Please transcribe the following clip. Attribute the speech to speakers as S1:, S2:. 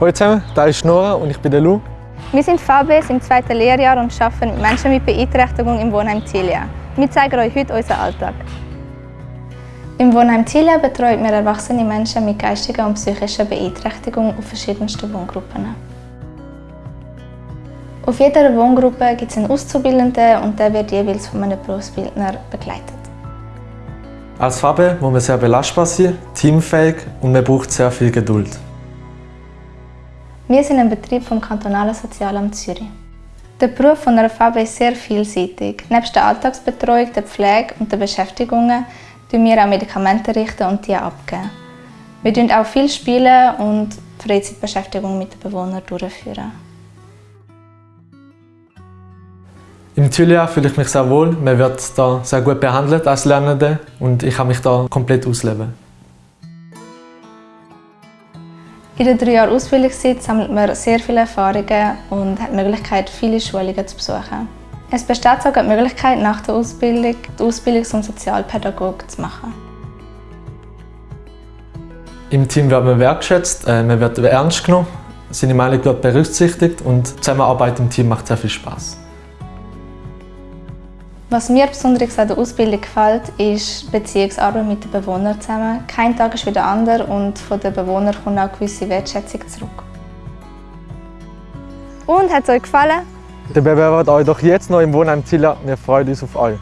S1: Hallo zusammen, da ist Nora und ich bin der Lou.
S2: Wir sind VBS im zweiten Lehrjahr und arbeiten mit Menschen mit Beeinträchtigung im Wohnheim Zilia. Wir zeigen euch heute unseren Alltag. Im Wohnheim Zilia betreuen wir erwachsene Menschen mit geistiger und psychischer Beeinträchtigung auf verschiedensten Wohngruppen. Auf jeder Wohngruppe gibt es einen Auszubildenden und der wird jeweils von einem Berufsbildner begleitet.
S1: Als Fabe muss man sehr belastbar sein, teamfähig und man braucht sehr viel Geduld.
S2: Wir sind ein Betrieb vom kantonalen Sozialamt Zürich. Der Beruf von einer Fabe ist sehr vielseitig. Neben der Alltagsbetreuung, der Pflege und der Beschäftigungen richten wir auch Medikamente richten und die abgeben. Wir spielen auch viel spielen und Freizeitbeschäftigung mit den Bewohnern durchführen.
S1: Im Zulia fühle ich mich sehr wohl. Man wird da sehr gut behandelt als Lernende und ich kann mich da komplett ausleben.
S2: In der drei Jahre Ausbildungszeit sammelt man sehr viele Erfahrungen und hat die Möglichkeit, viele Schulungen zu besuchen. Es besteht sogar die Möglichkeit, nach der Ausbildung die Ausbildung zum Sozialpädagoge zu machen.
S1: Im Team wird man wertschätzt, äh, man wird ernst genommen, seine Meinung wird berücksichtigt und die Zusammenarbeit im Team macht sehr viel Spaß.
S2: Was mir besonders an der Ausbildung gefällt, ist Beziehungsarbeit mit den Bewohnern zusammen. Kein Tag ist wie der andere und von den Bewohnern kommt auch gewisse Wertschätzung zurück. Und hat es euch gefallen?
S1: Dann bewerbt euch doch jetzt noch im Wohnheim Zilla. Wir freuen uns auf euch.